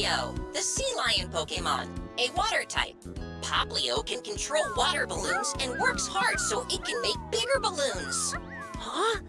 Poplio, the sea lion Pokemon, a water type. Poplio can control water balloons and works hard so it can make bigger balloons.